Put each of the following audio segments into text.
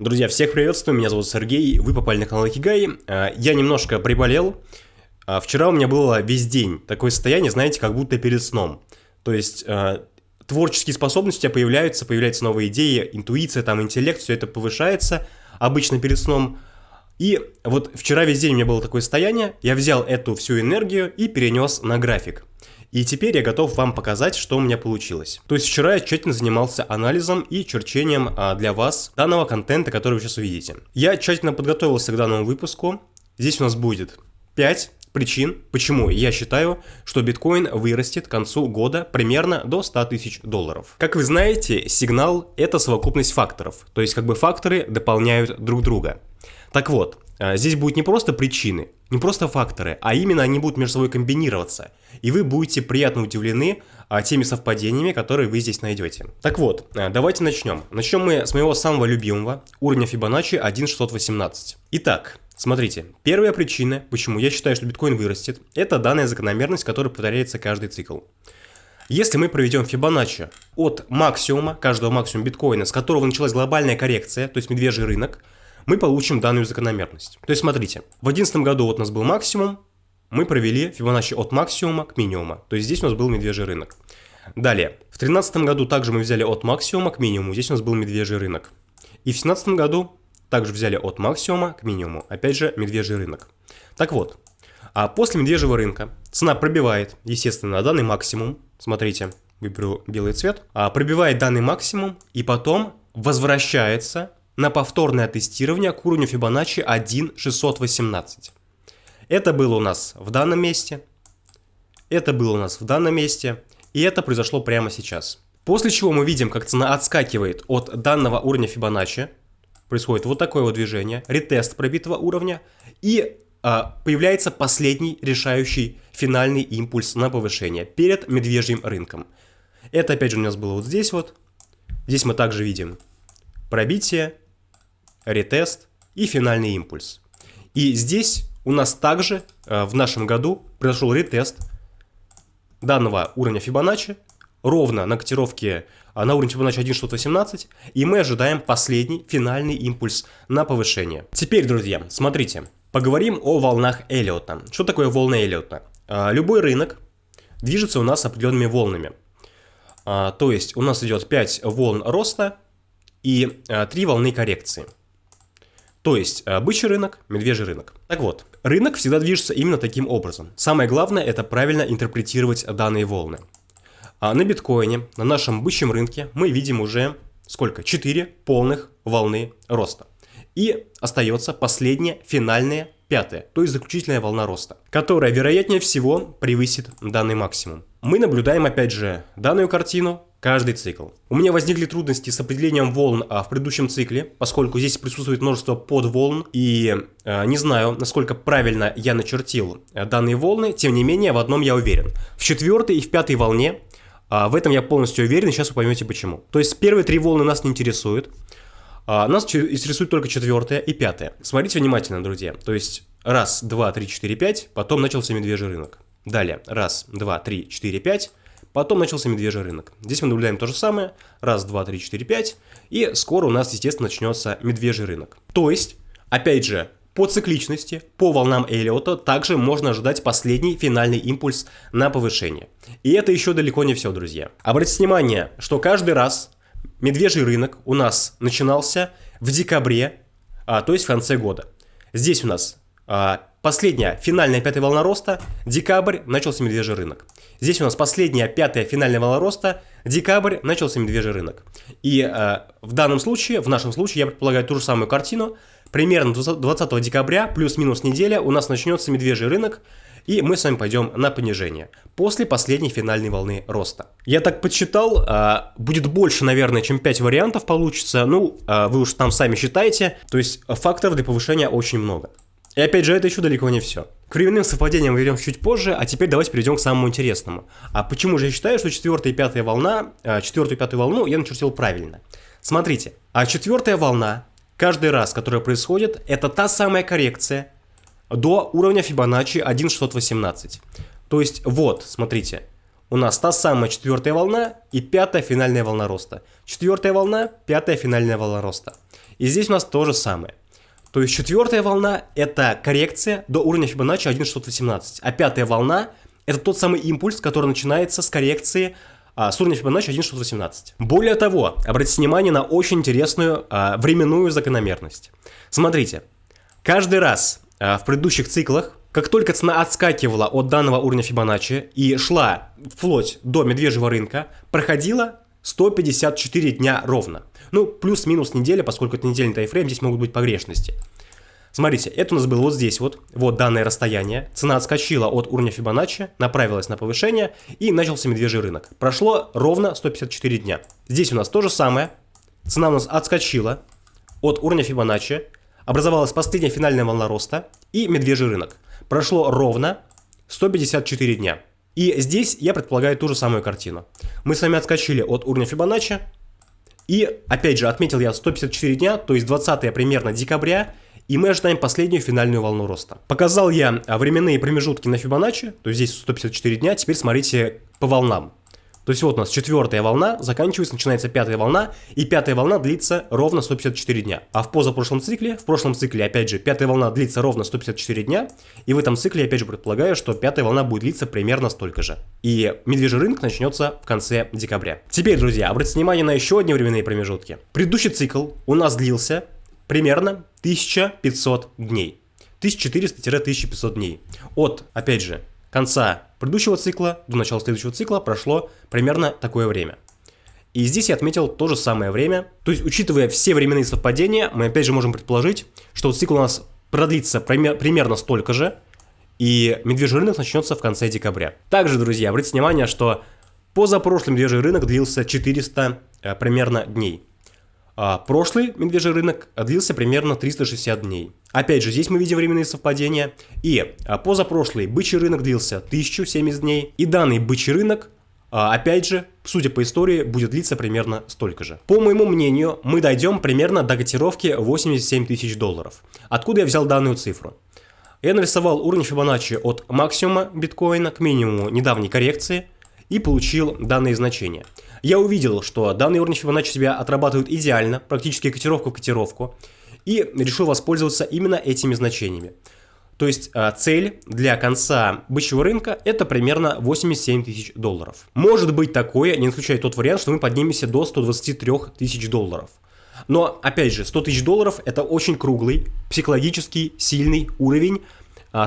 Друзья, всех приветствую, меня зовут Сергей, вы попали на канал Акигай. А, я немножко приболел. А, вчера у меня было весь день такое состояние, знаете, как будто перед сном. То есть а, творческие способности у тебя появляются, появляются новые идеи, интуиция, там, интеллект, все это повышается обычно перед сном. И вот вчера весь день у меня было такое состояние, я взял эту всю энергию и перенес на график. И теперь я готов вам показать, что у меня получилось. То есть вчера я тщательно занимался анализом и черчением а, для вас данного контента, который вы сейчас увидите. Я тщательно подготовился к данному выпуску. Здесь у нас будет 5 причин, почему я считаю, что биткоин вырастет к концу года примерно до 100 тысяч долларов. Как вы знаете, сигнал – это совокупность факторов, то есть как бы факторы дополняют друг друга. Так вот, здесь будет не просто причины, не просто факторы, а именно они будут между собой комбинироваться, и вы будете приятно удивлены а, теми совпадениями, которые вы здесь найдете. Так вот, а, давайте начнем. Начнем мы с моего самого любимого, уровня Fibonacci 1.618. Итак, Смотрите, первая причина, почему я считаю, что биткоин вырастет, это данная закономерность, которая повторяется каждый цикл. Если мы проведем Fibonacci от максимума, каждого максимума биткоина, с которого началась глобальная коррекция, то есть медвежий рынок, мы получим данную закономерность. То есть смотрите, в 2011 году вот у нас был максимум, мы провели Fibonacci от максимума к минимуму, то есть здесь у нас был медвежий рынок. Далее, в 2013 году также мы взяли от максимума к минимуму, здесь у нас был медвежий рынок. И в 2017 году также взяли от максимума к минимуму. Опять же, медвежий рынок. Так вот, а после медвежьего рынка цена пробивает, естественно, данный максимум. Смотрите, выберу белый цвет. А пробивает данный максимум и потом возвращается на повторное тестирование к уровню Fibonacci 1.618. Это было у нас в данном месте, это было у нас в данном месте, и это произошло прямо сейчас. После чего мы видим, как цена отскакивает от данного уровня Fibonacci, происходит вот такое вот движение, ретест пробитого уровня, и а, появляется последний решающий финальный импульс на повышение перед медвежьим рынком. Это опять же у нас было вот здесь вот. Здесь мы также видим пробитие, ретест и финальный импульс. И здесь у нас также э, в нашем году произошел ретест данного уровня Fibonacci ровно на котировке а на уровне Fibonacci 1.18, и мы ожидаем последний финальный импульс на повышение. Теперь, друзья, смотрите, поговорим о волнах Эллиота. Что такое волны Эллиота? А, любой рынок движется у нас определенными волнами. А, то есть у нас идет 5 волн роста и 3 волны коррекции. То есть бычий рынок, медвежий рынок. Так вот, рынок всегда движется именно таким образом. Самое главное это правильно интерпретировать данные волны. А на биткоине, на нашем бычьем рынке, мы видим уже сколько? 4 полных волны роста. И остается последняя, финальная, пятая, то есть заключительная волна роста, которая вероятнее всего превысит данный максимум. Мы наблюдаем опять же данную картину каждый цикл. У меня возникли трудности с определением волн а, в предыдущем цикле, поскольку здесь присутствует множество подволн, и а, не знаю, насколько правильно я начертил а, данные волны, тем не менее, в одном я уверен. В четвертой и в пятой волне а, в этом я полностью уверен, и сейчас вы поймете почему. То есть первые три волны нас не интересуют. А, нас интересует только четвертая и пятая. Смотрите внимательно, друзья. То есть раз, два, три, четыре, пять, потом начался медвежий рынок. Далее раз, два, три, четыре, пять, потом начался медвежий рынок. Здесь мы наблюдаем то же самое. Раз, два, три, четыре, пять. И скоро у нас, естественно, начнется медвежий рынок. То есть, опять же, по цикличности, по волнам Эллиота также можно ожидать последний финальный импульс на повышение. И это еще далеко не все, друзья. Обратите внимание, что каждый раз медвежий рынок у нас начинался в декабре, а, то есть в конце года. Здесь у нас а, последняя финальная пятая волна роста, декабрь, начался медвежий рынок. Здесь у нас последняя пятая финальная волна роста, декабрь, начался медвежий рынок. И а, в данном случае, в нашем случае, я предполагаю ту же самую картину, примерно 20 декабря, плюс-минус неделя, у нас начнется медвежий рынок, и мы с вами пойдем на понижение после последней финальной волны роста. Я так подсчитал, а, будет больше, наверное, чем 5 вариантов получится, ну, а, вы уж там сами считаете, то есть факторов для повышения очень много. И опять же, это еще далеко не все. К временным совпадениям мы вернем чуть позже, а теперь давайте перейдем к самому интересному. А почему же я считаю, что четвертая и пятая волна, а, четвертую и пятую волну я начертил правильно? Смотрите, а четвертая волна каждый раз, которая происходит, это та самая коррекция до уровня Fibonacci 1.618. То есть вот, смотрите, у нас та самая четвертая волна и пятая финальная волна роста. Четвертая волна, пятая финальная волна роста. И здесь у нас то же самое. То есть четвертая волна – это коррекция до уровня Фибоначчи 1.618, а пятая волна – это тот самый импульс, который начинается с коррекции а, с уровня Фибоначчи 1.618. Более того, обратите внимание на очень интересную а, временную закономерность. Смотрите, каждый раз в предыдущих циклах, как только цена отскакивала от данного уровня Фибоначчи и шла вплоть до медвежьего рынка, проходила 154 дня ровно. Ну, плюс-минус неделя, поскольку это недельный тайфрейм, здесь могут быть погрешности. Смотрите, это у нас было вот здесь вот, вот данное расстояние. Цена отскочила от уровня Фибоначчи, направилась на повышение и начался медвежий рынок. Прошло ровно 154 дня. Здесь у нас то же самое. Цена у нас отскочила от уровня Фибоначчи, образовалась последняя финальная волна роста и медвежий рынок. Прошло ровно 154 дня. И здесь я предполагаю ту же самую картину. Мы с вами отскочили от уровня Фибоначчи, и, опять же, отметил я 154 дня, то есть 20 примерно декабря, и мы ожидаем последнюю финальную волну роста. Показал я временные промежутки на Фибоначчи, то есть здесь 154 дня, теперь смотрите по волнам. То есть вот у нас четвертая волна, заканчивается, начинается пятая волна, и пятая волна длится ровно 154 дня. А в позапрошлом цикле, в прошлом цикле, опять же, пятая волна длится ровно 154 дня, и в этом цикле, опять же, предполагаю, что пятая волна будет длиться примерно столько же. И медвежий рынок начнется в конце декабря. Теперь, друзья, обратите внимание на еще одни временные промежутки. Предыдущий цикл у нас длился примерно 1500 дней. 1400-1500 дней. От, опять же, конца предыдущего цикла до начала следующего цикла прошло примерно такое время. И здесь я отметил то же самое время. То есть, учитывая все временные совпадения, мы опять же можем предположить, что цикл у нас продлится примерно столько же, и медвежий рынок начнется в конце декабря. Также, друзья, обратите внимание, что позапрошлый медвежий рынок длился 400 э, примерно дней. А прошлый медвежий рынок длился примерно 360 дней. Опять же, здесь мы видим временные совпадения. И а, позапрошлый бычий рынок длился 1070 дней. И данный бычий рынок, а, опять же, судя по истории, будет длиться примерно столько же. По моему мнению, мы дойдем примерно до котировки 87 тысяч долларов. Откуда я взял данную цифру? Я нарисовал уровень Фибоначчи от максимума биткоина к минимуму недавней коррекции и получил данные значения. Я увидел, что данный уровень Фибоначчи себя отрабатывают идеально, практически котировку в котировку, и решил воспользоваться именно этими значениями. То есть а, цель для конца бычьего рынка это примерно 87 тысяч долларов. Может быть такое, не исключая тот вариант, что мы поднимемся до 123 тысяч долларов. Но, опять же, 100 тысяч долларов это очень круглый, психологический, сильный уровень,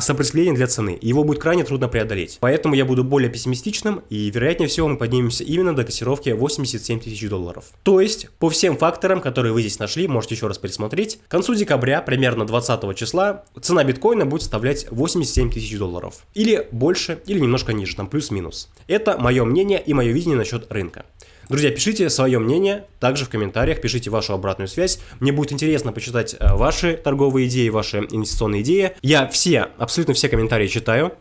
сопротивление для цены. Его будет крайне трудно преодолеть. Поэтому я буду более пессимистичным, и вероятнее всего мы поднимемся именно до котировки 87 тысяч долларов. То есть, по всем факторам, которые вы здесь нашли, можете еще раз пересмотреть, к концу декабря, примерно 20 числа, цена биткоина будет составлять 87 тысяч долларов. Или больше, или немножко ниже, там плюс-минус. Это мое мнение и мое видение насчет рынка. Друзья, пишите свое мнение также в комментариях, пишите вашу обратную связь. Мне будет интересно почитать э, ваши торговые идеи, ваши инвестиционные идеи. Я все, абсолютно все комментарии читаю.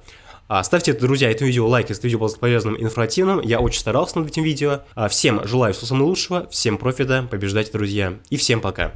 А, ставьте, друзья, это видео лайк, если это видео было полезным информативным. Я очень старался над этим видео. А, всем желаю всего самого лучшего, всем профита, побеждайте, друзья, и всем пока.